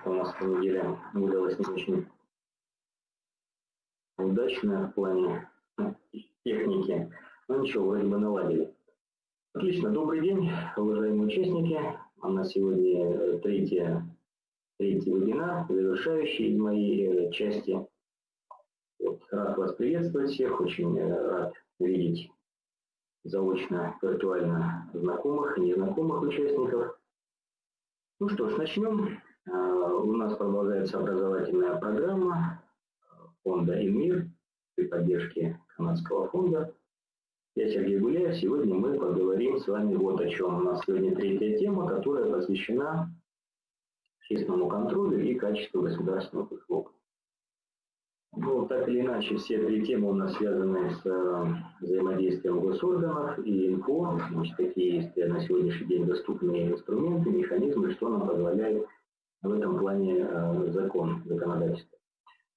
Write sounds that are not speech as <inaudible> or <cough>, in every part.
что у нас эта неделя выдалась не очень удачная в плане ну, техники. Ну ничего, вроде бы наладили. Отлично, добрый день, уважаемые участники. У нас сегодня третья, третий вебинар, завершающий из моей э, части. Вот, рад вас приветствовать всех, очень э, рад видеть заочно, виртуально знакомых и незнакомых участников. Ну что ж, начнем. А, у нас продолжается образовательная программа фонда «Инмир» при поддержке канадского фонда. Я Сергей Гуляев. Сегодня мы поговорим с вами вот о чем. У нас сегодня третья тема, которая посвящена общественному контролю и качеству государственных услуг. Ну, так или иначе, все три темы у нас связаны с э, взаимодействием госорганов и НКО. Значит, какие есть на сегодняшний день доступные инструменты, механизмы, что нам позволяет в этом плане э, закон, законодательство.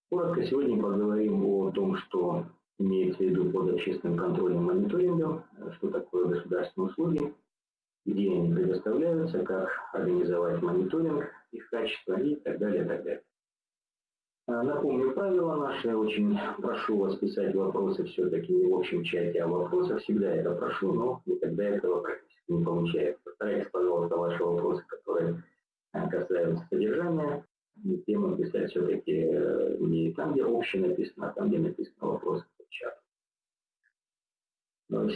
Коротко сегодня поговорим о том, что имеется в виду под общественным контролем и мониторингом, что такое государственные услуги, где они предоставляются, как организовать мониторинг их качества и так далее, так далее. А, напомню правила наши. Очень прошу вас писать вопросы все-таки не в общем чате, а вопросах. Всегда это прошу, но никогда этого практически не получается. Постарайтесь, пожалуйста, ваши вопросы, а, касаются содержания, тему писать все-таки э, не там, где общее написано, а там, где написано вопрос в чат.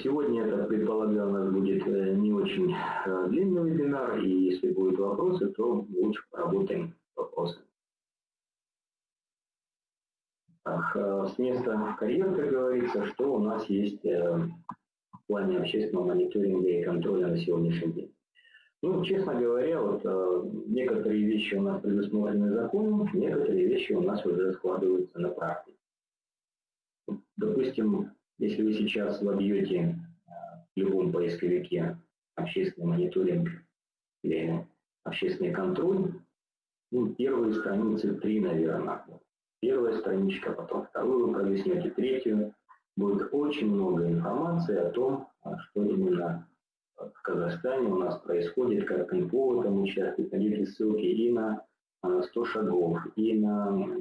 Сегодня, так предполагаю, у нас будет э, не очень э, длинный вебинар, и если будут вопросы, то лучше поработаем вопросами. Э, с места карьер, как говорится, что у нас есть в плане общественного мониторинга и контроля на сегодняшний день. Ну, честно говоря, вот э, некоторые вещи у нас предусмотрены законом, некоторые вещи у нас уже складываются на практике. Допустим, если вы сейчас вобьете в любом поисковике общественный мониторинг или общественный контроль, ну, первые страницы три, наверное, первая страничка, потом вторую пролистнете, третью. Будет очень много информации о том, а, что именно в Казахстане у нас происходит, как в этом участвует. Найдите ссылки и на 100 шагов, и на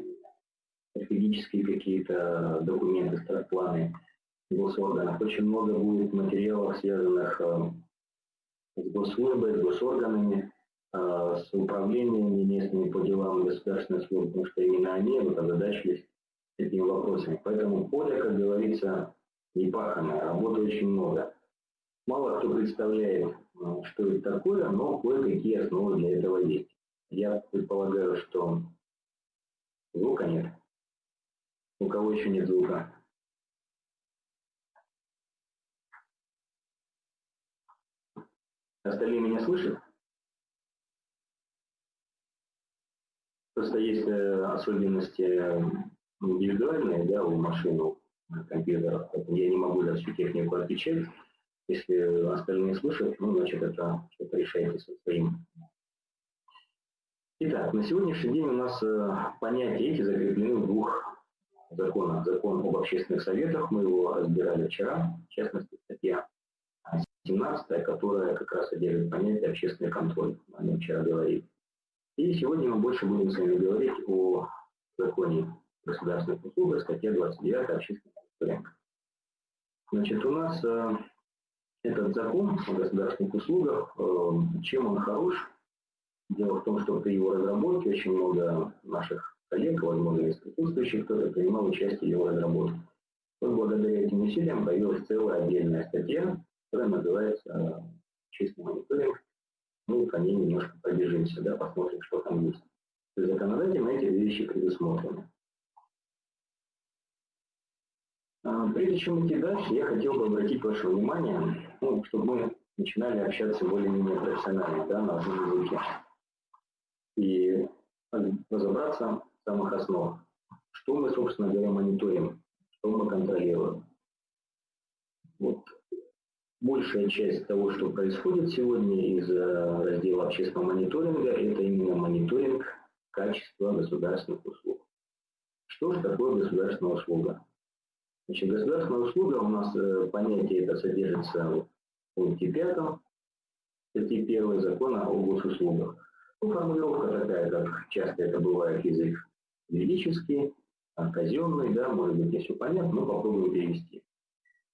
стратегические какие-то документы, стратпланы госорганов. Очень много будет материалов, связанных а, с госслужбой, с госорганами, а, с управлениями местными по делам государственной службы, потому что именно они вот озадачились этими вопросами. Поэтому поле, как говорится, непаханное, работы очень много. Мало кто представляет, а, что это такое, но кое-какие основы для этого есть. Я предполагаю, что звука нет. У кого еще нет звука? Остальные меня слышат? Просто есть э, особенности э, индивидуальные да, у машин, у компьютеров. Я не могу за всю технику отвечать. Если остальные слышат, ну, значит, это что-то решаете своим. Итак, на сегодняшний день у нас э, понятия эти закреплены в двух законах. Закон об общественных советах, мы его разбирали вчера, в частности, статья 17, которая как раз содержит понятие общественный контроль. О нем вчера говорили. И сегодня мы больше будем с вами говорить о законе государственных услуг, статья 29 общественного мониторинга. Значит, у нас э, этот закон о государственных услугах, э, чем он хорош? Дело в том, что при его разработке очень много наших коллег, возможно, из присутствующих, кто-то принимал участие в его разработке. Вот благодаря этим усилиям появилась целая отдельная статья, которая называется «Чистый мониторинг мы по ней немножко пробежимся, да, посмотрим, что там есть законодательно эти вещи предусмотрены. А, прежде чем идти дальше, я хотел бы обратить ваше внимание, ну, чтобы мы начинали общаться более-менее профессионально, да, на одном языке. И разобраться в самых основах. Что мы, собственно говоря, мониторим, что мы контролируем. Вот Большая часть того, что происходит сегодня из э, раздела общественного мониторинга, это именно мониторинг качества государственных услуг. Что же такое государственная услуга? Значит, государственная услуга у нас э, понятие это содержится в пункте 5 статьи 1 закона о госуслугах. Ну, формулировка такая, как часто это бывает язык юридический, казенный, да, может быть, не все понятно, но попробуем перевести.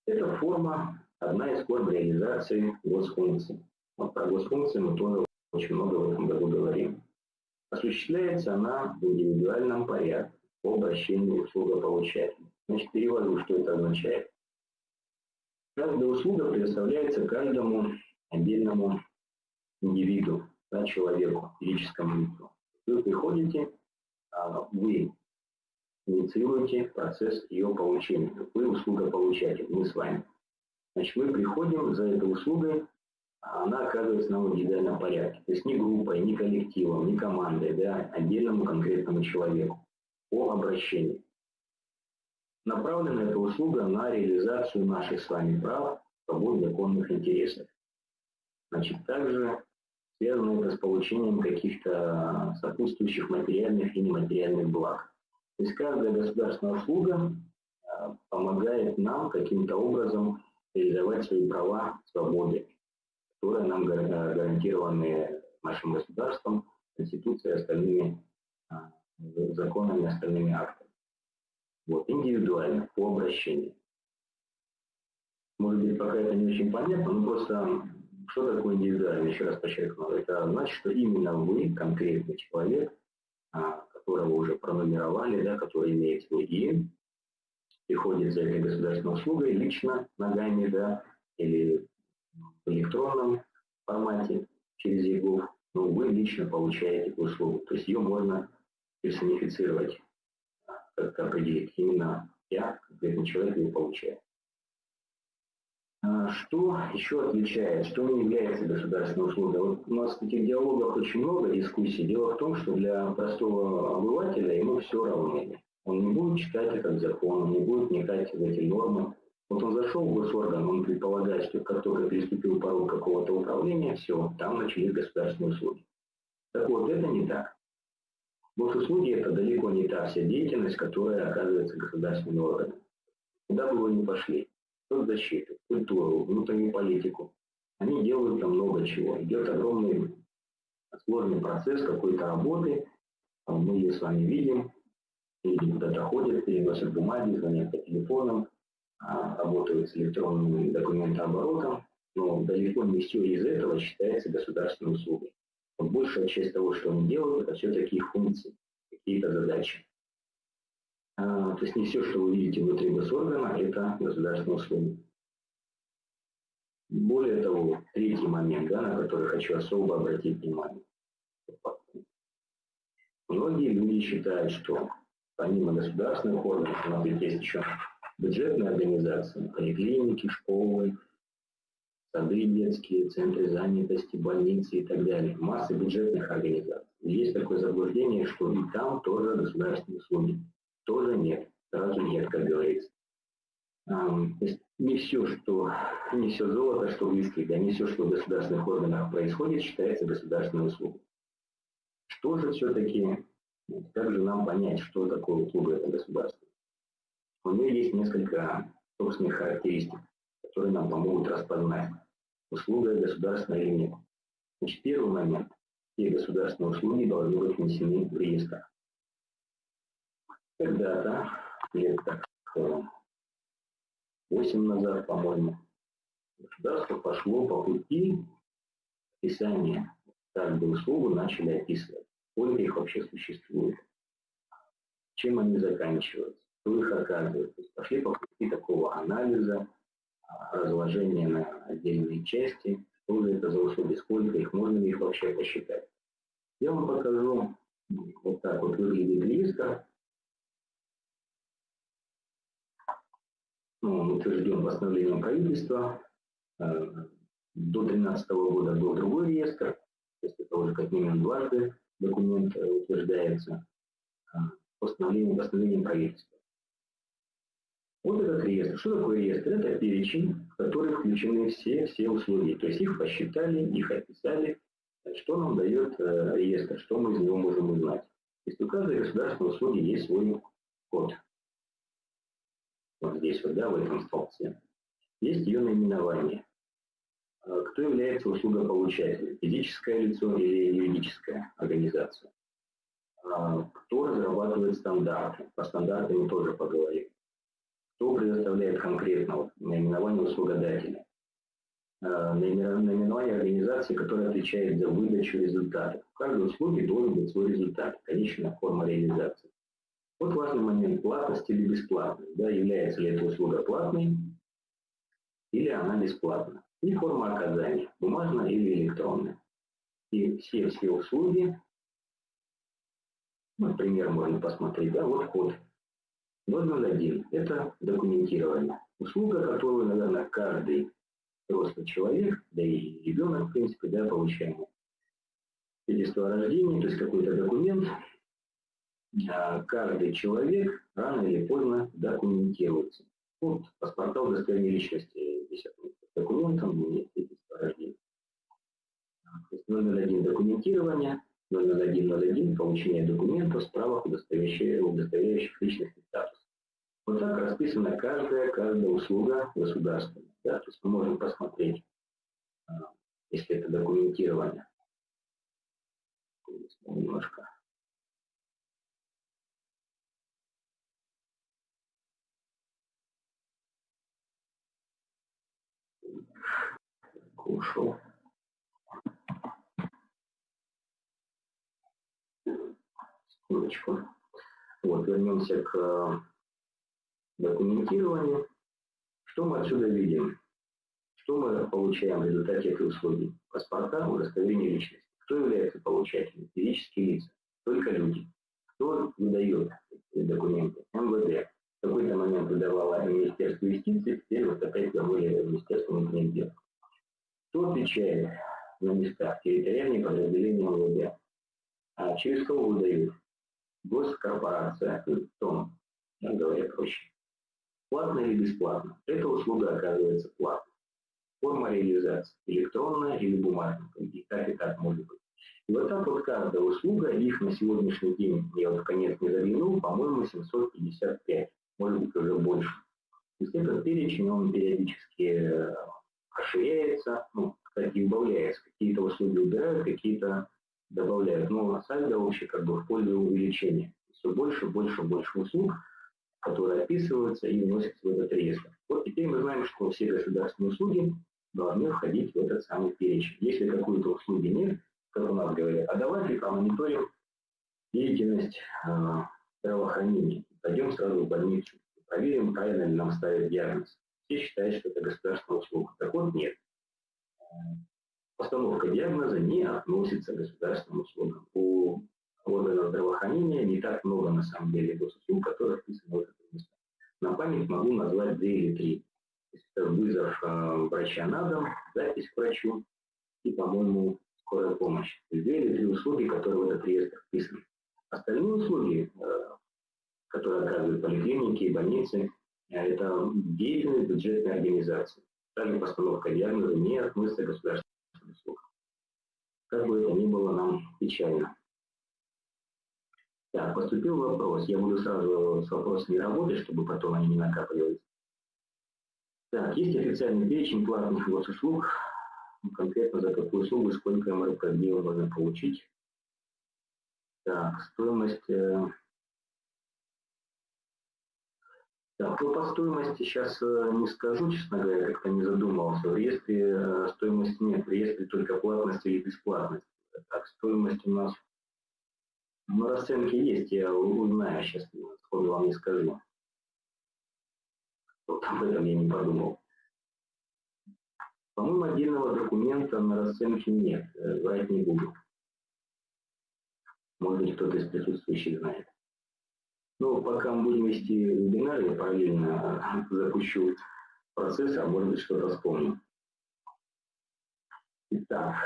Это форма, одна из форм реализации госфункций. Вот про госфункции мы тоже очень много в этом году говорим. Осуществляется она в индивидуальном порядке по обращению услугополучателя. Значит, перевожу, что это означает. Каждая услуга предоставляется каждому отдельному индивиду, да, человеку, физическому лицу. Вы приходите, а, вы инициируете процесс ее получения. Вы услугополучатель, мы с вами. Значит, мы приходим за этой услугой, а она оказывается на индивидуальном порядке. То есть не группой, не коллективом, не командой, да, отдельному конкретному человеку по обращению. Направлена эта услуга на реализацию наших с вами прав, свобод, законных интересов. Значит, также связано это с получением каких-то сопутствующих материальных и нематериальных благ. То есть каждая государственная услуга а, помогает нам каким-то образом реализовать свои права, свободы, которые нам гарантированы нашим государством, Конституцией и остальными а, законами, остальными актами. Вот, индивидуально, по обращению. Может быть, пока это не очень понятно, но просто что такое индивидуально, еще раз подчеркну, это значит, что именно вы, конкретный человек, а, которого уже пронумеровали, да, который имеет свой ИИН, приходит за этой государственной услугой лично ногами, да, или в электронном формате через ЕГОВ, но вы лично получаете эту услугу. То есть ее можно персонифицировать как определить. Именно я, конкретный человек, ее получаю. А что еще отличает, что не является государственной услугой? Вот у нас таких диалогах очень много дискуссий. Дело в том, что для простого обывателя ему все равно. Он не будет читать этот закон, он не будет вникать в эти нормы. Вот он зашел в госорган, он предполагает, что как только переступил порог какого-то управления, все, там начались государственные услуги. Так вот, это не так. Госуслуги – это далеко не та вся деятельность, которая оказывается государственными органами. Куда бы вы ни пошли, соцзащиту, культуру, внутреннюю политику, они делают там много чего. Идет огромный сложный процесс какой-то работы, мы ее с вами видим, люди куда-то ходят, переносят бумаги, звонят по телефонам, а, работают с электронным документооборотом, но далеко не все из этого считается государственной услугой. Вот большая часть того, что они делают, это все-таки функции, какие-то задачи. А, то есть не все, что вы видите внутри госоргана, это государственные услуги. Более того, третий момент, да, на который хочу особо обратить внимание. Многие люди считают, что помимо государственных органов, у нас есть еще бюджетные организации, поликлиники, школы, сады детские, центры занятости, больницы и так далее. Масса бюджетных организаций. есть такое заблуждение, что и там тоже государственные услуги. Тоже нет. Сразу нет, как говорится. не все, что не все золото, что близких, да, не все, что в государственных органах происходит, считается государственной услугой. Что же все-таки, как же нам понять, что такое услуга это государство? У нее есть несколько собственных характеристик, которые нам помогут распознать услуга государственная или нет. Значит, первый момент. Все государственные услуги должны быть внесены в реестр. Когда-то, лет так 8 назад, по-моему, государство пошло по пути описания каждую услугу, начали описывать, сколько их вообще существует, чем они заканчиваются, кто их оказывает. Пошли по пути такого анализа, разложение на отдельные части, что же это за услуги, сколько их, можно ли их вообще посчитать. Я вам покажу, вот так вот выглядит листа. Ну, он утвержден постановлением правительства. Э, до 2013 года был другой реестр, то есть это уже как минимум дважды документ э, утверждается э, постановлением, постановлением правительства. Вот этот реестр. Что такое реестр? Это перечень, в который включены все, все услуги. То есть их посчитали, их описали. Что нам дает э, реестр, что мы из него можем узнать? То есть у каждой государственной услуги есть свой код. Вот здесь вот, да, в этом столбце. Есть ее наименование. Э, кто является услугополучателем? Физическое лицо или юридическая организация? Э, кто разрабатывает стандарты? По стандартам мы тоже поговорим. Кто предоставляет конкретно вот, наименование услугодателя? Э, наименование организации, которая отвечает за выдачу результата. В каждой услуге должен быть свой результат, конечная форма реализации. Вот важный момент платности или бесплатности. Да, является ли эта услуга платной или она бесплатна и форма оказания, бумажная или электронная. И все все услуги, например, можно посмотреть, да, вот код 001, это документирование. Услуга, которую, наверное, каждый взрослый человек, да и ребенок, в принципе, да, получаем свидетельство о рождении, то есть какой-то документ, а каждый человек рано или поздно документируется. Вот паспорта удостоверения личности висят документом нет свидетельства о рождении. То есть 001 документирование, 00101 получение документов, справок, удостоверяющих, удостоверяющих личностный статус. Вот так расписана каждая, каждая услуга государственная. Да? То есть мы можем посмотреть, а, если это документирование, немножко ушел. Секундочку. Вот, вернемся к э, документированию. Что мы отсюда видим? Что мы получаем в результате этой услуги? Паспорта, удостоверение личности. Кто является получателем? Физические лица. Только люди. Кто выдает эти документы? МВД. В какой-то момент выдавала Министерство юстиции, теперь вот опять вернули Министерство внутренних дел. Кто отвечает на местах? Территориальные подразделения МВД. А через кого выдают? Госкорпорация, ТОМ, говоря проще. Платно или бесплатно? Эта услуга оказывается платной. Форма реализации электронная или бумажная. И так и так может быть. И вот так вот каждая услуга, их на сегодняшний день, я вот в конец не заглянул, по-моему, 755, может быть уже больше. То есть этот перечень, он периодически э, расширяется, ну, кстати, убавляется. Какие-то услуги убирают, какие-то добавляют. Но сальдо вообще как бы в пользу увеличения. Все больше, больше, больше услуг, которые описываются и вносятся в этот реестр. Вот теперь мы знаем, что все государственные услуги должны входить в этот самый перечень. Если какой-то услуги нет, как у нас говорят, а давайте промониторим деятельность э, здравоохранения. Пойдем сразу в больницу, проверим, правильно ли нам ставят диагноз все считают, что это государственная услуга. Так вот, нет. Постановка диагноза не относится к государственным услугам. У органов здравоохранения не так много, на самом деле, госуслуг, которые вписаны в это место. На память могу назвать две или три. Это вызов э, врача на дом, запись к врачу и, по-моему, скорая помощь. Две или три услуги, которые в этот реестр вписаны. Остальные услуги, э, которые оказывают поликлиники и больницы, это деятельность бюджетной организации. Также постановка диагноза не относится к государственным услугам. Как бы это ни было нам печально. Так, поступил вопрос. Я буду сразу с вопросами работать, чтобы потом они не накапливались. Так, есть официальный перечень платных госуслуг, конкретно за какую услугу, сколько МРП можно получить. Так, стоимость э, Так, ну, по стоимости сейчас э, не скажу, честно говоря, как-то не задумывался. В реестре э, стоимости нет, в реестре только платность или бесплатность. Так, стоимость у нас на расценке есть, я узнаю сейчас, сходу вам не скажу. Вот об этом я не подумал. По-моему, отдельного документа на расценке нет, э, врать не буду. Может быть, кто-то из присутствующих знает. Но пока мы будем вести вебинар, я параллельно <laughs> запущу процесс, а может быть что-то вспомню. Итак,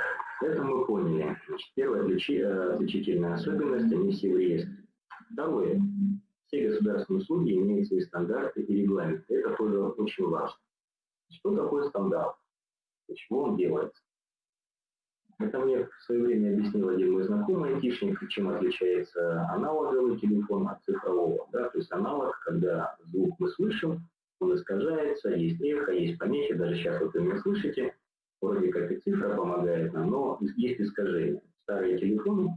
это мы поняли. Значит, первая отличительная особенность, они все в реестре. Второе. Все государственные услуги имеют свои стандарты и регламенты. Это тоже очень важно. Что такое стандарт? Чего он делается? Это мне в свое время объяснил один мой знакомый айтишник, чем отличается аналоговый телефон от цифрового. Да? То есть аналог, когда звук мы слышим, он искажается, есть эхо, есть помехи, даже сейчас вот вы меня слышите, вроде как и цифра помогает нам, но есть искажения. Старые телефоны,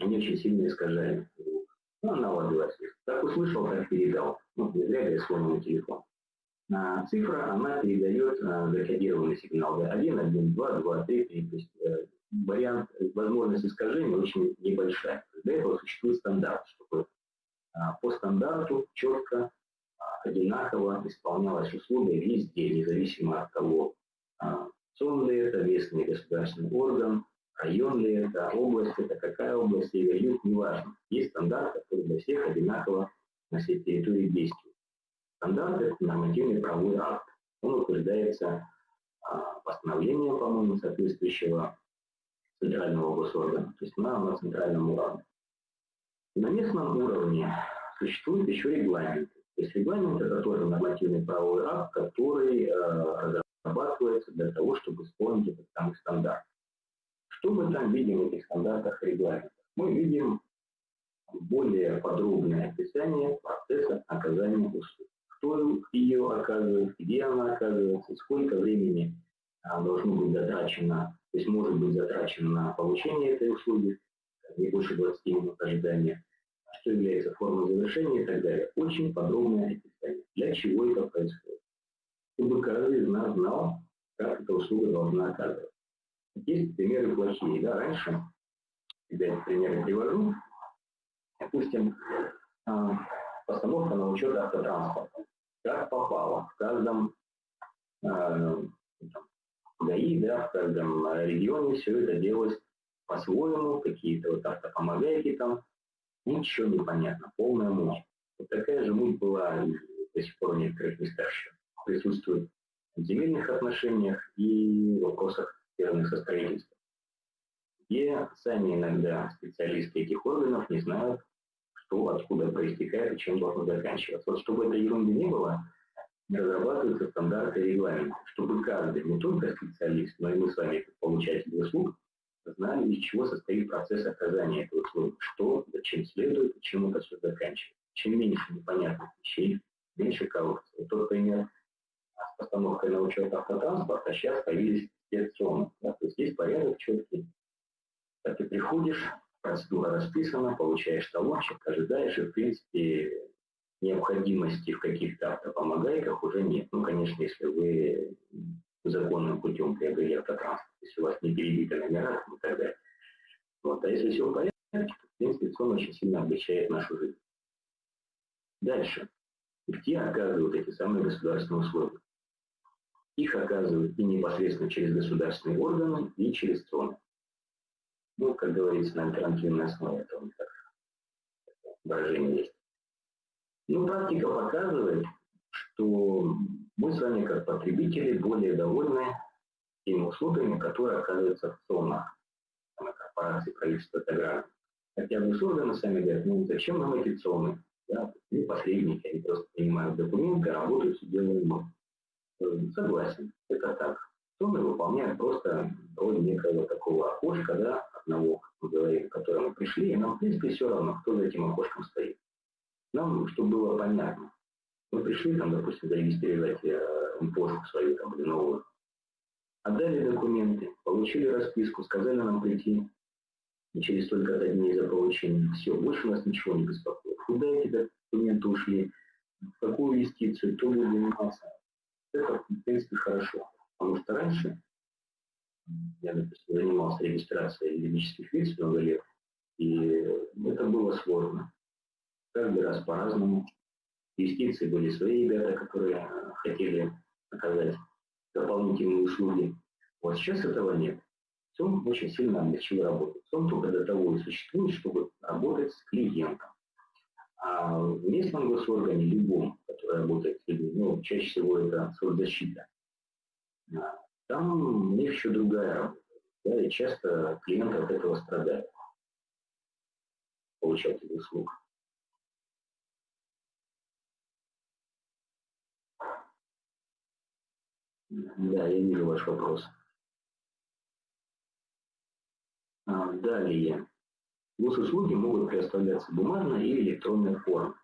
они очень сильно искажают звук. Ну, аналоговая связь. Так услышал, так передал. Ну, не зря говорят сломанный телефон. Цифра, она передает а, закодированный сигнал. Да, 1, 1, 2, 2, 3, 3. То есть э, вариант, возможность искажения очень небольшая. Для этого существует стандарт, чтобы а, по стандарту четко, одинаково исполнялась услуга везде, независимо от того, сон ли это, местный государственный орган, район ли это, область это, какая область, север, юг, неважно. Есть стандарт, который для всех одинаково на всей территории действует. Стандарт – это нормативный правовой акт. Он утверждается постановлением, по-моему, соответствующего федерального госоргана, то есть на, на центральном уровне. На местном уровне существует еще регламент. То есть регламент – это тоже нормативный правовой акт, который э, разрабатывается для того, чтобы исполнить этот самый стандарт. Что мы там видим в этих стандартах и регламентах? Мы видим более подробное описание процесса оказания услуг. Кто ее оказывает, где она оказывается, сколько времени а, должно быть затрачено, то есть может быть затрачено на получение этой услуги, не больше 20 минут ожидания, что является формой завершения и так далее. Очень подробное описание, для чего это происходит. Чтобы каждый из нас знал, как эта услуга должна оказываться. Есть примеры плохие. Да, раньше, когда я примеры привожу, допустим, а, постановка на учет автотранспорта. Как попало. В каждом а, ГАИ, да, в каждом регионе все это делалось по-своему, какие-то вот автопомогайки там, ничего не понятно, полная муть. Вот такая же муть была до сих пор в некоторых местах присутствует в земельных отношениях и вопросах, связанных со строительством. Где сами иногда специалисты этих органов не знают, что откуда проистекает и чем должно заканчиваться. Вот чтобы этой ерунды не было, разрабатываются стандарты и регламенты, чтобы каждый, не только специалист, но и мы с вами, как получатели услуг, знали, из чего состоит процесс оказания этой услуги, что, зачем следует чем это все заканчивается. Чем меньше непонятных вещей, меньше коррупции. Вот тот пример с постановкой на учет автотранспорта, сейчас появились спецзоны. Да? То есть есть порядок четкий. Когда ты приходишь, процедура расписана, получаешь талончик, ожидаешь, и, в принципе, необходимости в каких-то автопомогайках уже нет. Ну, конечно, если вы законным путем приобрели автотранспорт, если у вас не перебиты номера и так далее. Вот. А если все в порядке, то, в принципе, сон очень сильно облегчает нашу жизнь. Дальше. Где оказывают эти самые государственные условия? Их оказывают и непосредственно через государственные органы, и через ЦОН. Ну, как говорится, на альтернативной основе, них так выражение есть. Ну, практика показывает, что мы с вами, как потребители, более довольны теми услугами, которые оказываются в ЦОНах, на корпорации правительства Таграна. Хотя госорганы сами говорят, ну зачем нам эти ЦОНы? Да, они посредники, они просто принимают документы, работают, мы. Э, согласен, это так. ЦОНы выполняют просто роль некого такого окошка, да, одного, мы говорим, к которому пришли, и нам, в принципе, все равно, кто за этим окошком стоит. Нам, чтобы было понятно, мы пришли, там, допустим, зарегистрировать э, почту свою там, или новую. Отдали документы, получили расписку, сказали нам прийти и через столько-то дней за получение. Все, больше нас ничего не беспокоит. Куда эти документы ушли, в какую юстицию, кто будет заниматься. Это, в принципе, хорошо. Потому что раньше я, допустим, занимался регистрацией юридических лиц много лет, и это было сложно. Каждый раз по-разному юстиции были свои ребята, которые хотели оказать дополнительные услуги. Вот сейчас этого нет. СОМ очень сильно облегчил работу. СОМ только для того и существует, чтобы работать с клиентом. А в местном госоргане, любом, который работает с людьми, ну, чаще всего это соцзащита, там еще другая. Да, и часто клиенты от этого страдают, получатели услуг. Да, я вижу ваш вопрос. А, далее. Госуслуги могут предоставляться бумажной или электронной форме.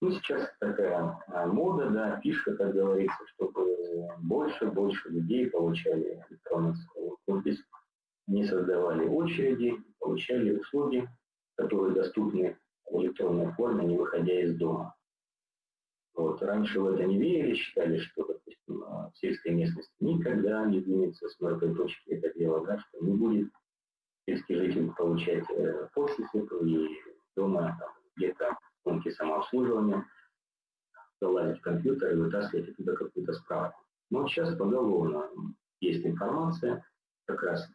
Ну, сейчас такая а, мода, да, фишка, как говорится, чтобы больше, больше людей получали электронный подпись, не создавали очереди, получали услуги, которые доступны в электронной форме, не выходя из дома. Вот. Раньше в это не верили, считали, что, допустим, в сельской местности никогда не двинется с мертвой точки это дело, да, что не будет сельский житель получать э, подписи и дома где-то комнате самообслуживания, залазить в компьютер и вытаскивать оттуда какую-то справку. Но сейчас поголовно есть информация, как раз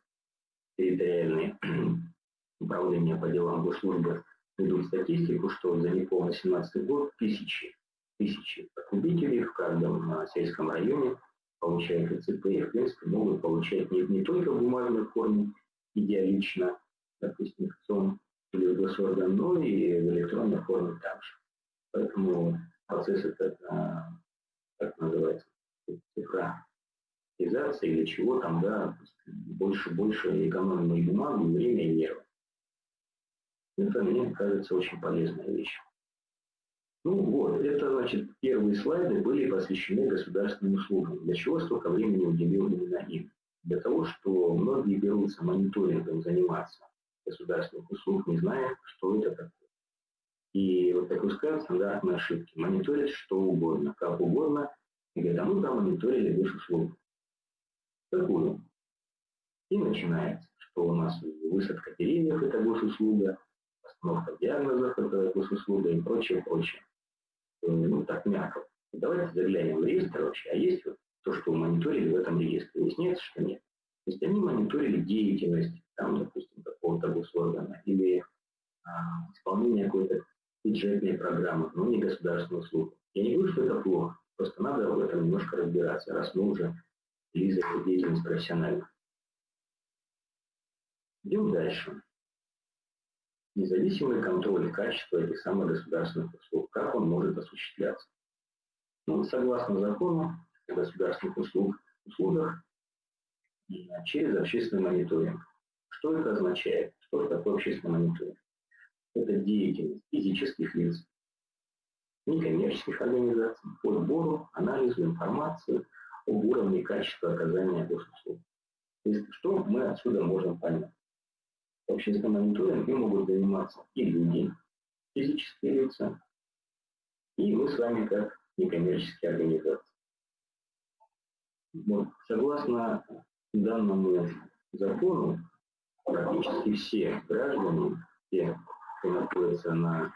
территориальные <clears throat> управления по делам госслужбы ведут статистику, что за неполный 17 год тысячи, тысячи потребителей в каждом а, сельском районе получают ИЦП и, в принципе, могут получать не, не только в бумажной форме, идеалично, допустим, в или в госорган, но и в электронной форме также. Поэтому процесс этот, а, как называется, цифровизация или чего там, да, больше, больше экономим и бумагу, и время, и нервы. Это, мне кажется, очень полезная вещь. Ну вот, это, значит, первые слайды были посвящены государственным услугам. Для чего столько времени уделил именно им? Для того, что многие берутся мониторингом заниматься государственных услуг, не зная, что это такое. И вот допускают стандартные ошибки. Мониторят что угодно, как угодно, и говорят, а мы промониторили госуслугу. Какую? И начинается, что у нас высадка деревьев – это госуслуга, постановка диагнозов – это госуслуга и прочее, прочее. Ну, так мягко. Давайте заглянем в реестр вообще, а есть вот то, что мониторили в этом реестре. Выясняется, что нет. То есть они мониторили деятельность, там, допустим, какого-то госоргана или а, исполнение какой-то бюджетной программы, но не государственных услуг. Я не говорю, что это плохо, просто надо в этом немножко разбираться, раз мы уже вели эту деятельность профессионально. Идем дальше. Независимый контроль качества этих самых государственных услуг. Как он может осуществляться? Ну, согласно закону о государственных услуг, услугах, через общественный мониторинг. Что это означает? Что такое общественный мониторинг? Это деятельность физических лиц, некоммерческих организаций по сбору, анализу информации об уровне качества оказания госуслуг. То есть, что мы отсюда можем понять? Общественным мониторингом могут заниматься и люди, физические лица, и мы с вами как некоммерческие организации. Вот, согласно данному закону, практически все граждане, все кто находится на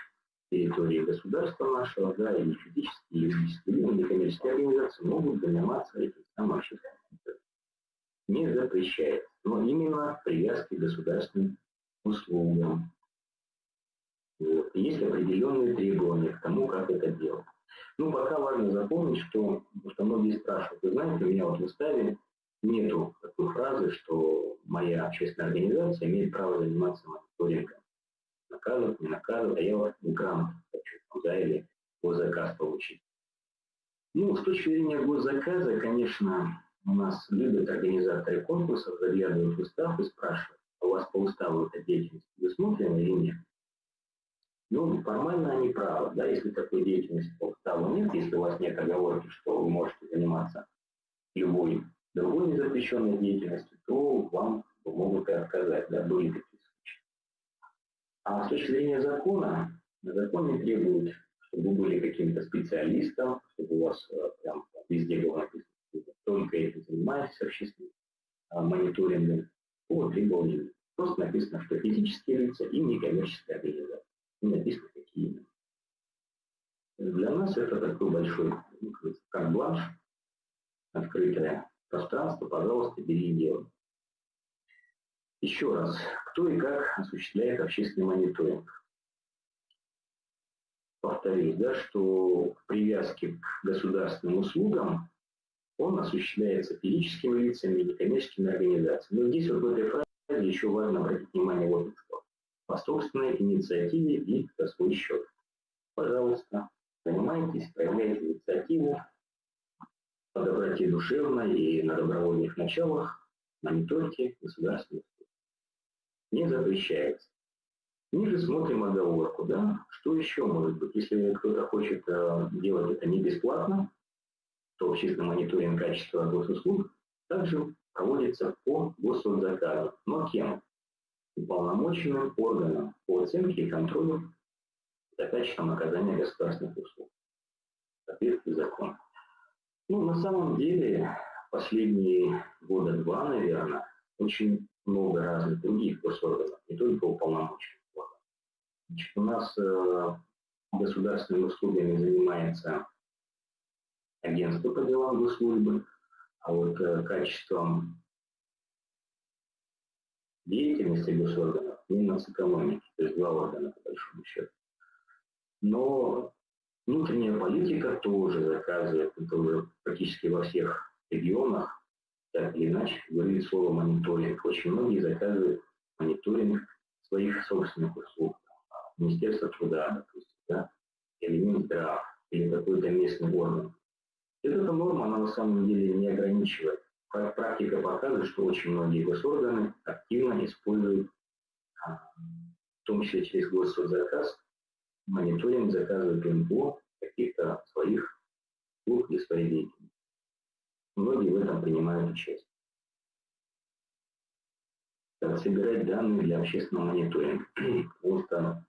территории государства нашего, да, и физические, и юридические, и некоммерческие организации могут заниматься этим самым общественным Не запрещается, но именно привязки к государственным услугам. Вот. Есть определенные требования к тому, как это делать. Ну, пока важно запомнить, что, потому что многие спрашивают, вы знаете, меня вот в уставе нету такой фразы, что моя общественная организация имеет право заниматься мониторингом наказывают, не наказывают, а я вот грант хочу, да, или госзаказ получить. Ну, с точки зрения госзаказа, конечно, у нас любят организаторы конкурсов, заглядывают в устав и спрашивают, а у вас по уставу эта деятельность предусмотрена или нет? Ну, формально они правы, да, если такой деятельности по уставу нет, если у вас нет оговорки, что вы можете заниматься любой другой незапрещенной деятельностью, то вам могут и отказать, да, были такие а с точки зрения закона, закон не требует, чтобы вы были каким-то специалистом, чтобы у вас э, прям везде было написано, только этим занимаетесь общественным а, мониторингом по требованиям. Просто написано, что физические лица и некоммерческие организации. Не написано, какие именно. Для нас это такой большой ну, карт-бланш, открытое пространство, пожалуйста, бери и делай. Еще раз, кто и как осуществляет общественный мониторинг? Повторюсь, да, что в привязке к государственным услугам он осуществляется физическими лицами и некоммерческими организациями. Но здесь вот в этой фразе еще важно обратить внимание вот на что. По собственной инициативе и за свой счет. Пожалуйста, занимайтесь, проявляйте инициативу по доброте душевной и на добровольных началах, мониторьте государственные не запрещается. Ниже смотрим оговорку, да, что еще может быть, если кто-то хочет э, делать это не бесплатно, то общественный мониторинг качества госуслуг также проводится по госзаказу. Но кем? Уполномоченным органом по оценке и контролю за качеством оказания государственных услуг. Соответствие закона. Ну, на самом деле, последние года два, наверное, очень много разных других госорганов, не только уполномоченных органов. У нас э, государственными услугами занимается агентство по делам госслужбы, а вот э, качеством деятельности госорганов Миннацэкономики, то есть два органа, по большому счету. Но внутренняя политика тоже заказывает, уже практически во всех регионах, так или иначе, говорит слово мониторинг. Очень многие заказывают мониторинг своих собственных услуг. Министерство труда, допустим, да, или Минздрав, или какой-то местный орган. Эта норма, она на самом деле не ограничивает. Практика показывает, что очень многие госорганы активно используют, а, в том числе через госзаказ, мониторинг заказывают НПО каких-то своих услуг или своей деятельности. Многие в этом принимают участие. Как собирать данные для общественного мониторинга? <clears throat> Потому что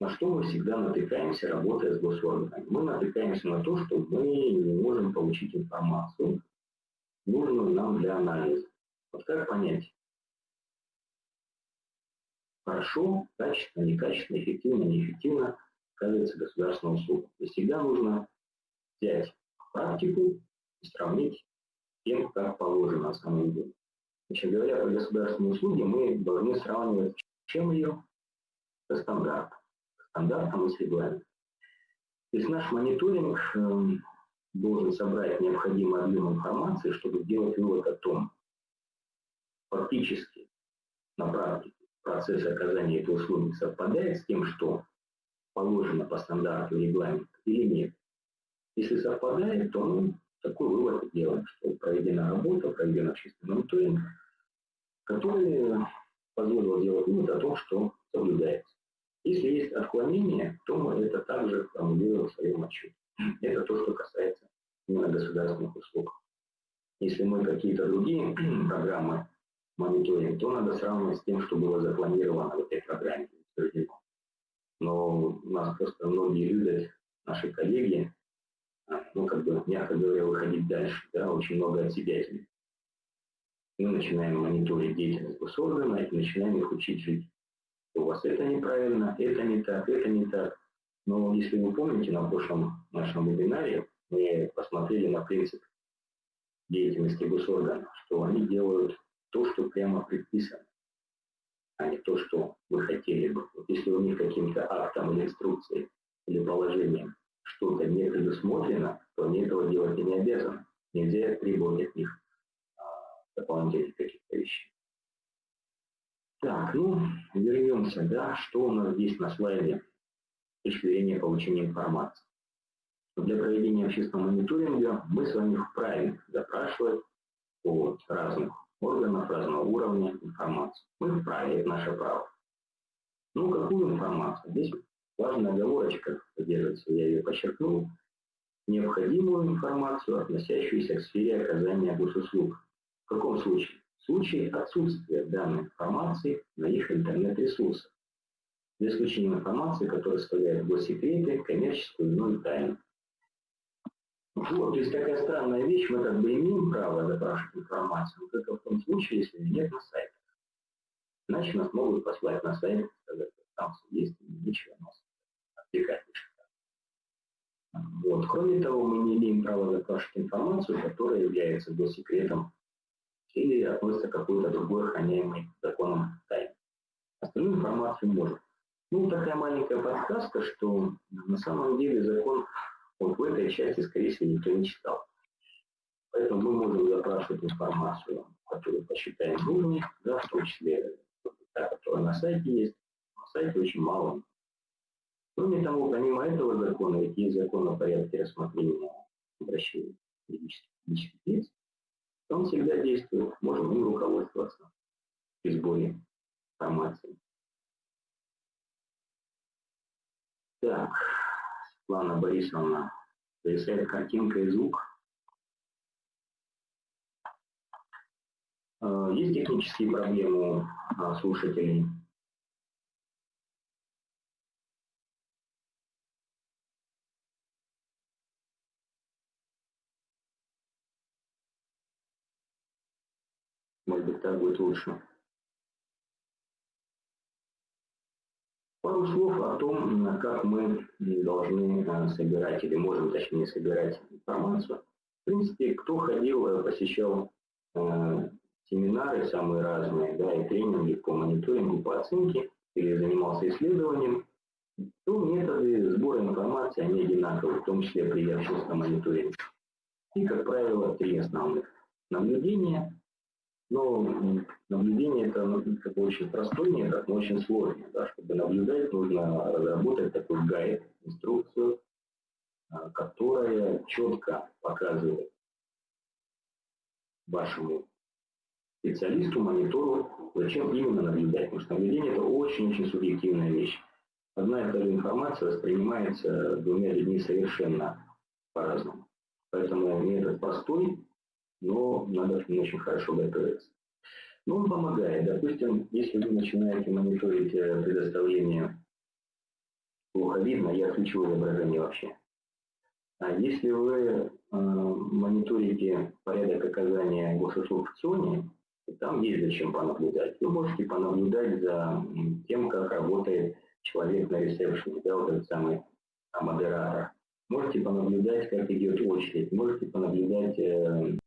на что мы всегда натыкаемся, работая с госорганами? Мы натыкаемся на то, что мы не можем получить информацию, нужную нам для анализа. Вот как понять? Хорошо, качественно, некачественно, эффективно, неэффективно оказывается государственная услуга. И всегда нужно взять практику и сравнить с тем, как положено на самом деле. Значит, говоря про государственные услуги, мы должны сравнивать чем ее? Со стандартом стандартам и. То есть наш мониторинг эм, должен собрать необходимый объем информации, чтобы сделать вывод о том, фактически на практике процесс оказания этой услуги совпадает с тем, что положено по стандарту регламента или нет. Если совпадает, то мы такой вывод делаем, что проведена работа, проведен общественный мониторинг, который позволил сделать вывод о том, что соблюдается. Если есть отклонение, то мы это также формулируем в своем отчете. Это то, что касается именно государственных услуг. Если мы какие-то другие <clears throat> программы мониторим, то надо сравнивать с тем, что было запланировано в этой программе. Но у нас просто многие любят, наши коллеги, а, ну, как бы, мягко говоря, выходить дальше, да, очень много от себя Мы начинаем мониторить деятельность госоргана и начинаем их учить жить у вас это неправильно, это не так, это не так. Но если вы помните, на прошлом нашем вебинаре мы посмотрели на принцип деятельности госорганов, что они делают то, что прямо предписано, а не то, что вы хотели бы. Вот если у них каким-то актом или инструкцией или положением что-то не предусмотрено, то они этого делать и не обязаны. Нельзя требовать от них а, дополнительных каких-то вещей. Так, ну, вернемся, да, что у нас здесь на слайде с получения информации. Для проведения общественного мониторинга мы с вами вправе запрашивать от разных органов, разного уровня информацию. Мы вправе, это наше право. Ну, какую информацию? Здесь важная оговорочка содержится, я ее подчеркнул. Необходимую информацию, относящуюся к сфере оказания госуслуг. В каком случае? случае отсутствия данной информации на их интернет-ресурсах, за исключением информации, которая составляет госсекреты, коммерческую иную тайну. Вот, то есть такая странная вещь, мы как бы имеем право запрашивать информацию, только в том случае, если ее нет на сайте. Иначе нас могут послать на сайт, сказать, там все есть, ничего нас отвлекать вот. Кроме того, мы не имеем права запрашивать информацию, которая является госсекретом или относится к какой-то другой охраняемой законом тайне. Остальную информацию может. Ну, такая маленькая подсказка, что на самом деле закон вот в этой части, скорее всего, никто не читал. Поэтому мы можем запрашивать информацию, которую посчитаем нужной, да, в том числе та, которая на сайте есть. На сайте очень мало. Кроме того, помимо этого закона, ведь есть закон о порядке рассмотрения обращений юридических лиц, он всегда действует, можем им руководствоваться при сборе информации. Так, Светлана Борисовна, зависает картинка и звук. А, есть технические проблемы у слушателей? Может быть, так будет лучше. Пару слов о том, как мы должны э, собирать или можем, точнее, собирать информацию. В принципе, кто ходил, э, посещал э, семинары самые разные, да, и тренинги по мониторингу, по оценке, или занимался исследованием, то методы сбора информации, они одинаковые, в том числе при верхушном мониторинге. И, как правило, три основных. Наблюдение, но наблюдение это как бы очень простой метод, но очень сложный. Да? Чтобы наблюдать, нужно разработать такой гайд, инструкцию, а, которая четко показывает вашему специалисту, монитору, зачем именно наблюдать. Потому что наблюдение это очень-очень субъективная вещь. Одна и та же информация воспринимается двумя людьми совершенно по-разному. Поэтому метод простой, но надо к нему очень хорошо готовиться. Но он помогает. Допустим, если вы начинаете мониторить э, предоставление плохо видно, я отключу изображение вообще. А если вы э, мониторите порядок оказания госуслуг в ЦОНе, там есть зачем понаблюдать. Вы можете понаблюдать за тем, как работает человек на ресепшене, да, вот этот самый а, модератор. Можете понаблюдать, как идет очередь, можете понаблюдать э,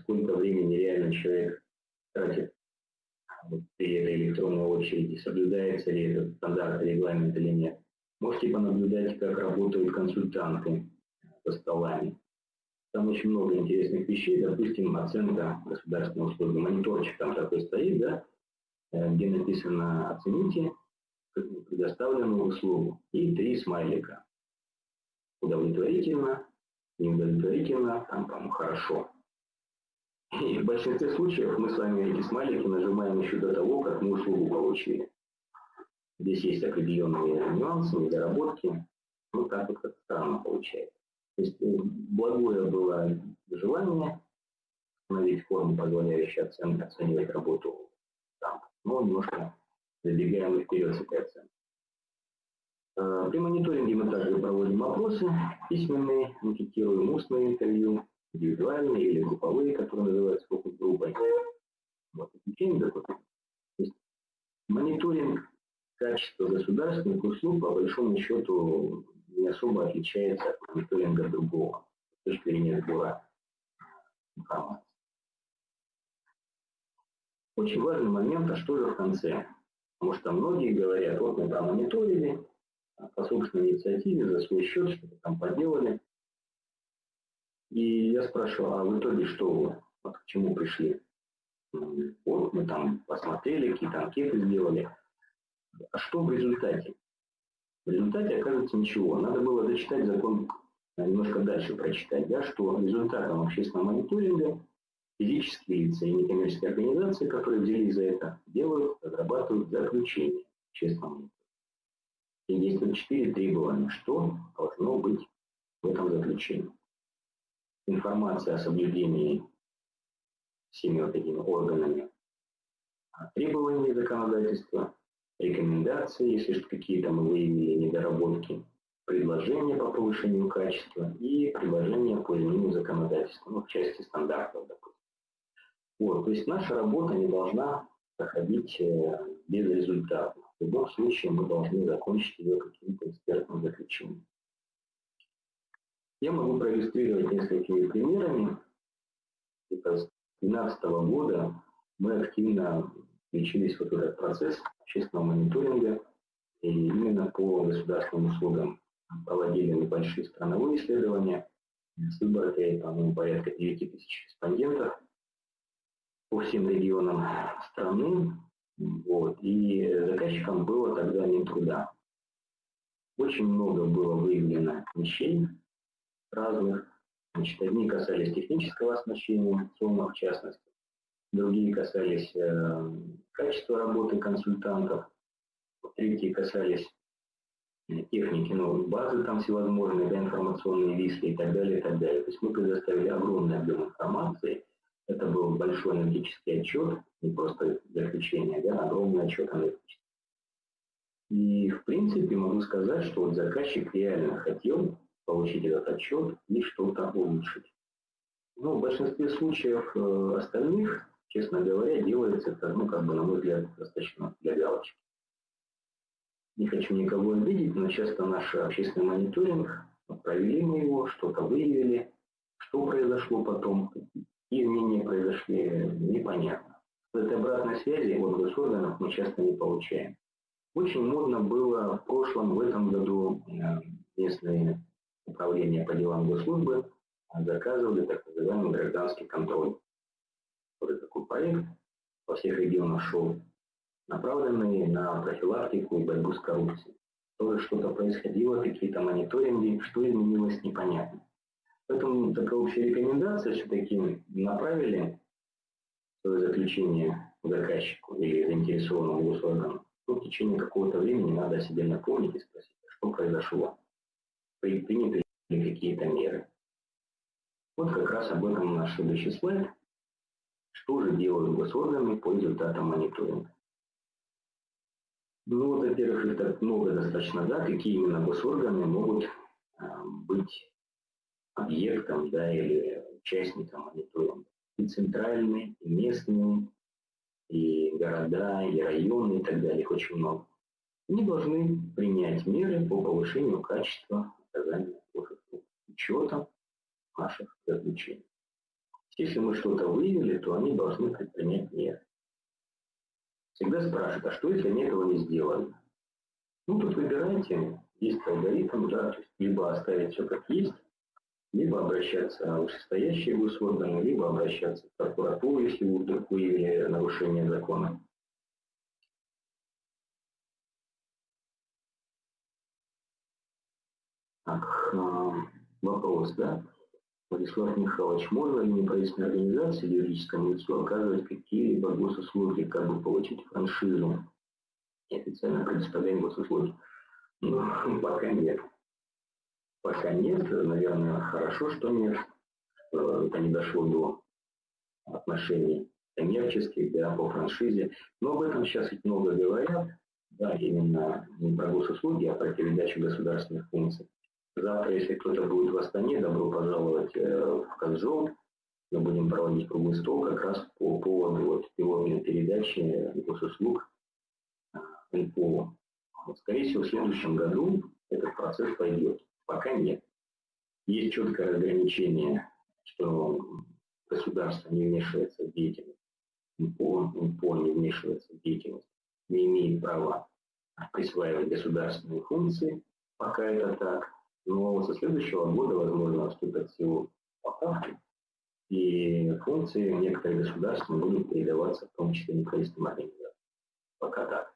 сколько времени реально человек тратит вот, при этой электронной очереди, соблюдается ли этот стандарт, регламент или нет. Можете понаблюдать, как работают консультанты со столами. Там очень много интересных вещей, допустим, оценка государственной услуги. Мониторчик там такой стоит, да, э, где написано «Оцените предоставленную услугу» и три смайлика. Удовлетворительно, неудовлетворительно, там, по-моему, хорошо. И в большинстве случаев мы с вами эти смайлики нажимаем еще до того, как мы услугу получили. Здесь есть определенные нюансы, недоработки. Ну, так вот как странно получается. То есть э, благое было желание установить форму, позволяющую оцен, оценивать работу там, но немножко забегаем вперед с этой оценкой. Э, при мониторинге мы также проводим опросы письменные, анкетируем устные интервью, индивидуальные или групповые, которые называются фокус-группой. Вот, изучение такое. Мониторинг качества государственных услуг, по большому счету, не особо отличается от мониторинга другого с точки зрения сбора информации. Очень важный момент, а что же в конце? Потому что многие говорят, вот мы там мониторили, по собственной инициативе, за свой счет что-то там поделали, и я спрашиваю, а в итоге что вы, вот к чему пришли? Вот мы там посмотрели, какие-то анкеты сделали. А что в результате? В результате оказывается ничего. Надо было дочитать закон, э, немножко дальше прочитать, да, что результатом общественного мониторинга физические лица и некоммерческие организации, которые взялись за это, делают, разрабатывают заключение общественного мониторинга. И есть четыре требования, что должно быть в этом заключении информация о соблюдении всеми вот этими органами требований законодательства, рекомендации, если какие-то мы выявили недоработки, предложения по повышению качества и предложения по изменению законодательства, ну, в части стандартов, допустим. Вот, то есть наша работа не должна проходить э, без результата. В любом случае мы должны закончить ее каким-то экспертным заключением. Я могу проиллюстрировать несколькими примерами. Это с 2012 года мы активно включились в этот процесс общественного мониторинга и именно по государственным услугам проводили небольшие страновые исследования с выборкой, по-моему, порядка 9 тысяч респондентов по всем регионам страны. Вот. И заказчиком было тогда Минтруда. Очень много было выявлено вещей, разных. Значит, одни касались технического оснащения ЦОМа в частности, другие касались э, качества работы консультантов, третьи касались техники, ну, базы там всевозможные, да, информационные листы и так далее, и так далее. То есть мы предоставили огромный объем информации. Это был большой аналитический отчет, не просто заключение, да, огромный отчет аналитический. И, в принципе, могу сказать, что вот заказчик реально хотел получить этот отчет и что-то улучшить. Но в большинстве случаев э, остальных, честно говоря, делается это, ну, как бы, на мой взгляд, достаточно для галочки. Не хочу никого обидеть, но часто наш общественный мониторинг, провели мы его, что-то выявили, что произошло потом, какие изменения произошли, непонятно. Этой обратной связи от госорганов мы часто не получаем. Очень модно было в прошлом, в этом году э, местные управления по делам госслужбы заказывали так называемый гражданский контроль. Вот такой проект во всех регионах шел, направленный на профилактику и борьбу с коррупцией. Тоже что-то происходило, какие-то мониторинги, что изменилось, непонятно. Поэтому такая общая рекомендация все-таки направили свое заключение заказчику или заинтересованному госоргану то в течение какого-то времени надо себе напомнить и спросить, а что произошло, приняты ли какие-то меры. Вот как раз об этом наш следующий слайд. Что же делают госорганы по результатам мониторинга? Ну, во-первых, это много достаточно, да, какие именно госорганы могут э, быть объектом, да, или участником мониторинга. И центральные, и местные, и города, и районы, и так далее, их очень много, они должны принять меры по повышению качества оказания услуг учетом наших заключений. Если мы что-то выявили, то они должны предпринять меры. Всегда спрашивают, а что, если они этого не сделали? Ну, тут выбирайте, есть алгоритм, да, то есть либо оставить все как есть, либо обращаться в вышестоящие госорганы, либо обращаться в прокуратуру, если вдруг выявили нарушение закона. Вопрос, да? Владислав Михайлович, можно ли неправительственной организации юридическому лицу оказывать какие-либо госуслуги, как бы получить франшизу и официально предоставлять госуслуги? Ну, <laughs> пока нет. Пока нет, наверное, хорошо, что нет, что это не дошло до отношений коммерческих, да, по франшизе. Но об этом сейчас ведь много говорят, да, именно не про госуслуги, а про передачу государственных функций. Завтра, если кто-то будет в Астане, добро пожаловать э, в Казжол. Мы будем проводить круглый стол как раз по поводу вот, пилотной передачи госуслуг НПО. Вот, скорее всего, в следующем году этот процесс пойдет. Пока нет. Есть четкое разграничение, что государство не вмешивается в деятельность, МПО, МПО не вмешивается в деятельность, не имеет права присваивать государственные функции, пока это так. Но со следующего года, возможно, вступят в силу поправки, и функции некоторых государств будут передаваться в том числе неправительственным организациям. Пока так.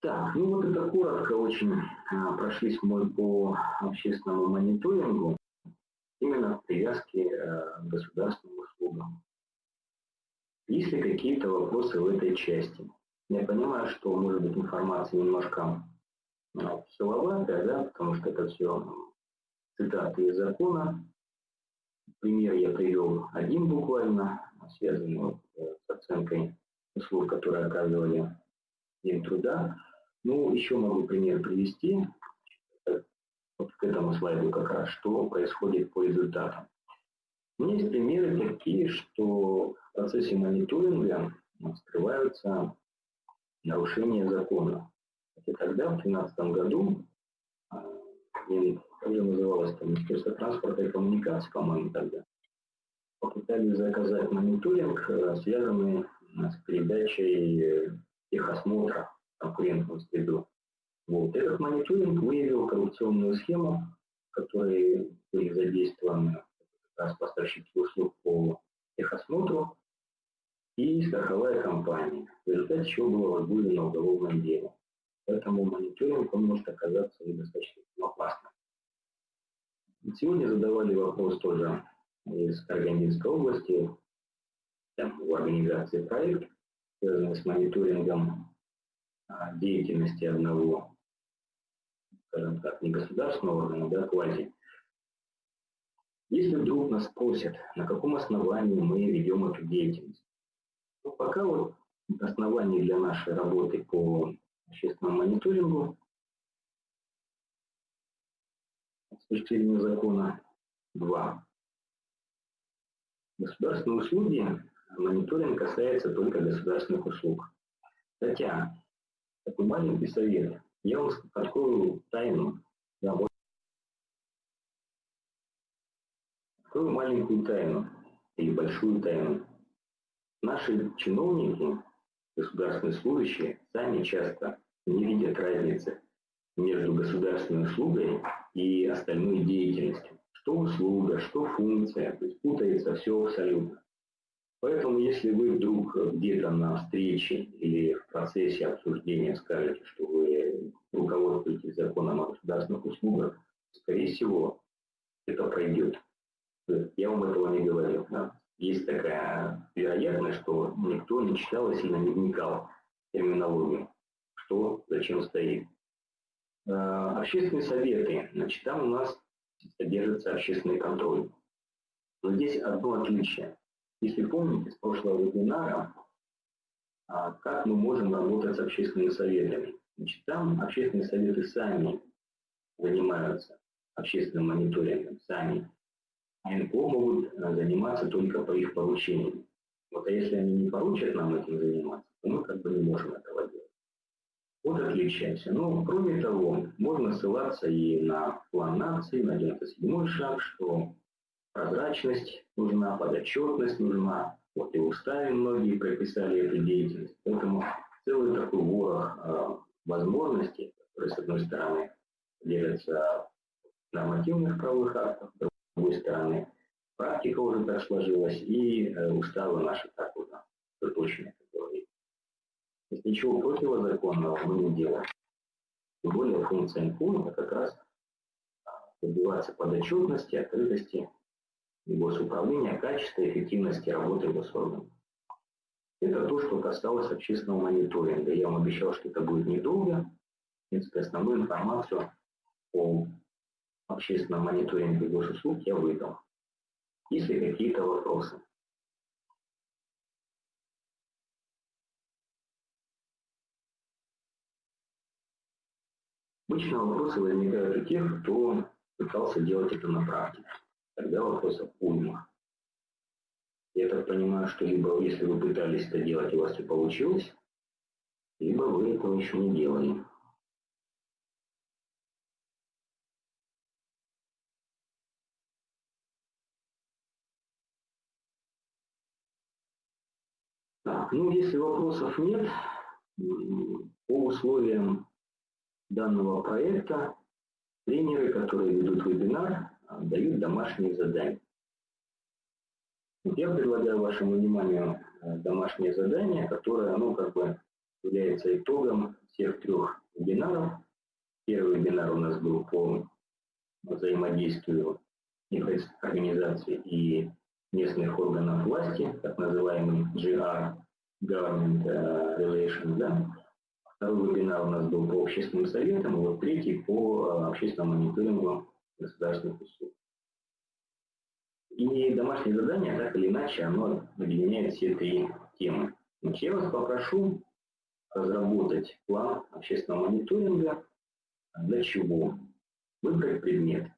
Так, ну вот это коротко очень а, прошлись мы по общественному мониторингу именно в привязке а, к государственным услугам. Есть ли какие-то вопросы в этой части? Я понимаю, что может быть информация немножко а, силоватая, да, потому что это все цитаты из закона. Пример я привел один буквально, связанный вот э, с оценкой услуг, которые оказывали день труда. Ну, еще могу пример привести, вот к этому слайду как раз, что происходит по результатам. У меня есть примеры такие, что в процессе мониторинга скрываются нарушения закона. И тогда, в 2013 году, а, как же называлось там, Министерство транспорта и коммуникаций, по-моему, тогда, попытались заказать мониторинг, э, связанный с передачей э, техосмотра конкурентную среду. Вот. Этот мониторинг выявил коррупционную схему, которой были задействованы как раз поставщики услуг по техосмотру и страховая компания, в результате чего было возбуждено уголовное дело. Поэтому мониторинг он может оказаться недостаточно опасным. Сегодня задавали вопрос тоже из Карагандинской области, там, в организации проект, связанный с мониторингом деятельности одного, скажем так, не государственного органа, да, квази. Если вдруг нас спросят, на каком основании мы ведем эту деятельность, то пока вот оснований для нашей работы по общественному мониторингу зрения закона два. Государственные услуги, мониторинг касается только государственных услуг. Хотя, такой маленький совет, я вам открою тайну, да, вот, открою маленькую тайну или большую тайну. Наши чиновники, государственные служащие, сами часто не видят разницы между государственной услугой и остальной деятельностью. Что услуга, что функция, то есть путается все абсолютно. Поэтому, если вы вдруг где-то на встрече или в процессе обсуждения скажете, что вы руководствуетесь законом о государственных услугах, скорее всего, это пройдет. Я вам этого не говорю. Да? Есть такая вероятность, что никто не читал и сильно не вникал в терминологию, что зачем стоит. Э, общественные советы. Значит, там у нас содержится общественный контроль. Но здесь одно отличие. Если помните с прошлого вебинара, а, как мы можем работать с общественными советами. Значит, там общественные советы сами занимаются общественным мониторингом, сами. НКО могут э, заниматься только по их поручениям. Вот а если они не поручат нам этим заниматься, то мы как бы не можем этого делать. Вот отличаемся. Но, кроме того, можно ссылаться и на план нации, на 97 шаг, что прозрачность нужна, подотчетность нужна. Вот и в уставе многие прописали эту деятельность. Поэтому целый такой ворох э, возможностей, которые, с одной стороны, делятся в нормативных правовых актах, с другой стороны, практика уже так сложилась, и э, уставы наши так уже точно если ничего противозаконного мы не делаем. Тем более функция НКУ это как раз добиваться подотчетности, открытости госуправления, качества эффективности работы госорганов. Это то, что касалось общественного мониторинга. Я вам обещал, что это будет недолго. В принципе, основную информацию о общественном мониторинге госуслуг я выдал. Есть ли какие-то вопросы? Обычно вопросы возникают у тех, кто пытался делать это на практике. Тогда вопросов уйма. Я так понимаю, что либо если вы пытались это делать, у вас не получилось, либо вы этого еще не делали. Ну если вопросов нет, по условиям данного проекта тренеры, которые ведут вебинар, дают домашние задания. Я предлагаю вашему вниманию э, домашнее задание, которое оно как бы является итогом всех трех вебинаров. Первый вебинар у нас был по взаимодействию организаций и местных органов власти, так называемый GR, Government э, Relations, да, Второй вебинар у нас был по общественным советам, и вот третий по э, общественному мониторингу государственных услуг. И домашнее задание, так или иначе, оно объединяет все три темы. Значит, я вас попрошу разработать план общественного мониторинга. Для чего? Выбрать предмет.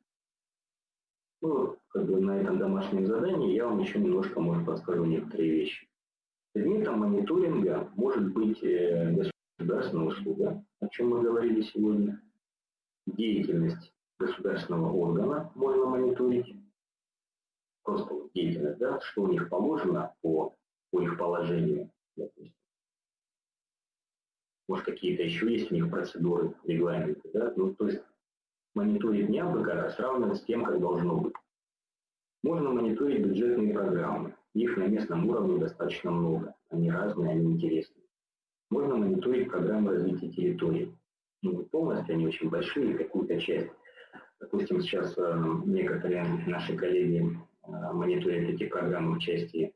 Ну, как бы на этом домашнем задании я вам еще немножко, может, подскажу некоторые вещи. Предметом мониторинга может быть государственный государственная услуга, о чем мы говорили сегодня, деятельность государственного органа можно мониторить, просто деятельность, да, что у них положено по, по их положению. Может, какие-то еще есть у них процедуры, регламенты, да, ну, то есть мониторить не абы как, а сравнивать с тем, как должно быть. Можно мониторить бюджетные программы. Их на местном уровне достаточно много. Они разные, они интересные. Можно мониторить программы развития территории. Ну, полностью они очень большие, какую-то часть. Допустим, сейчас э, некоторые наши коллеги э, мониторят эти программы в части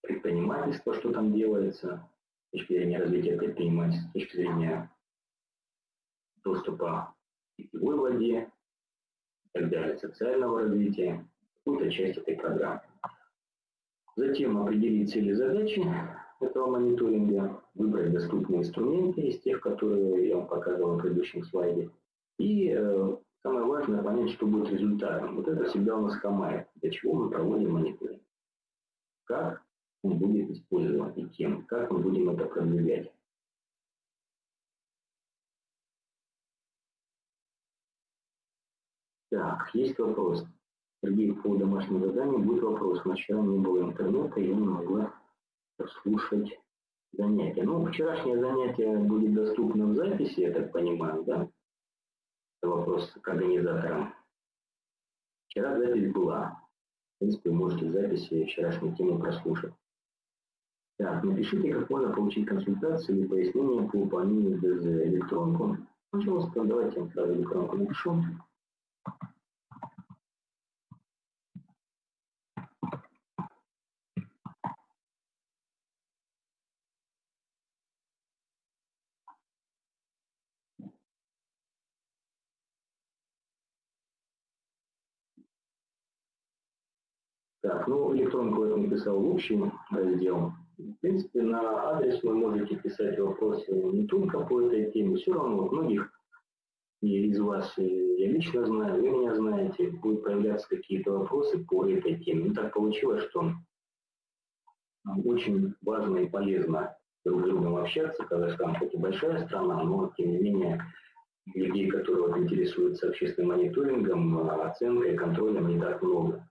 предпринимательства, что там делается, с точки зрения развития предпринимательства, с точки зрения доступа к питьевой воде и так далее, социального развития, какую-то часть этой программы. Затем определить цели задачи этого мониторинга, выбрать доступные инструменты из тех, которые я вам показывал на предыдущем слайде. И э, самое важное понять, что будет результатом. Вот это всегда у нас хамает, для чего мы проводим мониторинг. Как он будет использован и кем, как мы будем это продвигать. Так, есть вопрос. Сергей, по домашнему заданию будет вопрос. Вчера не было интернета, я не могла слушать занятия. Ну, вчерашнее занятие будет доступно в записи, я так понимаю, да? Это вопрос к организаторам. Вчера запись была. В принципе, можете в записи вчерашнюю тему прослушать. Так, напишите, как можно получить консультацию или пояснение по выполнению ДЗ электронку. Пожалуйста, давайте я сразу электронку напишу. Так, ну, электронку я написал в общий раздел. В принципе, на адрес вы можете писать вопросы не только по этой теме, все равно многих из вас, я лично знаю, вы меня знаете, будут появляться какие-то вопросы по этой теме. Ну, так получилось, что очень важно и полезно друг с другом общаться. Казахстан хоть и большая страна, но тем не менее людей, которые вот, интересуются общественным мониторингом, оценкой, контролем, не так много.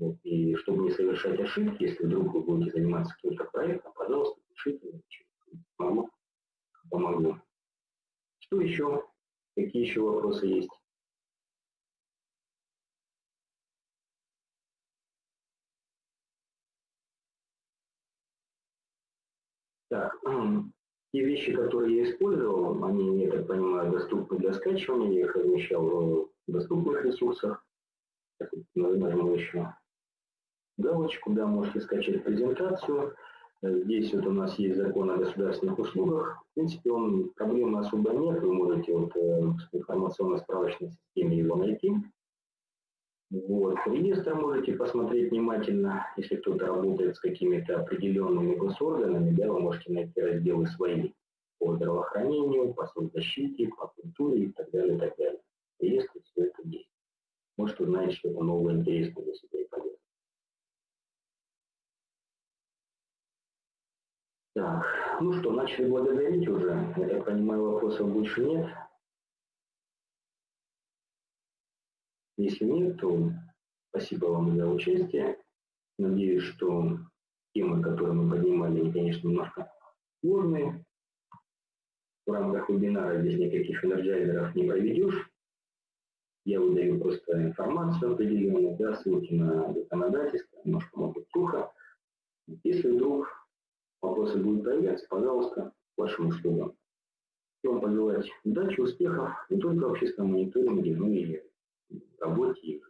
И чтобы не совершать ошибки, если вдруг вы будете заниматься каким-то проектом, пожалуйста, пишите, помогу. помогу. Что еще? Какие еще вопросы есть? Так, те вещи, которые я использовал, они, я так понимаю, доступны для скачивания, я их размещал в доступных ресурсах. Нажму еще галочку, да, можете скачать презентацию. Здесь вот у нас есть закон о государственных услугах. В принципе, он проблемы особо нет. Вы можете вот э, в информационно-справочной системе его найти. Вот. Реестр можете посмотреть внимательно, если кто-то работает с какими-то определенными госорганами, да, вы можете найти разделы свои по здравоохранению, по соцзащите, по культуре и так далее, и так далее. Реестр все это есть. Может, узнаете что-то новое, интересное для себя и полезное. Так, ну что, начали благодарить уже. Я так понимаю, вопросов больше нет. Если нет, то спасибо вам за участие. Надеюсь, что темы, которые мы поднимали, они, конечно, немножко сложные. В рамках вебинара здесь никаких энерджайзеров не проведешь. Я выдаю просто информацию определенную, да, ссылки на законодательство, немножко может сухо. Если вдруг вопросы будут появляться, пожалуйста, вашим услугам. Вам пожелать удачи, успехов не только в общественном мониторинге, но и работе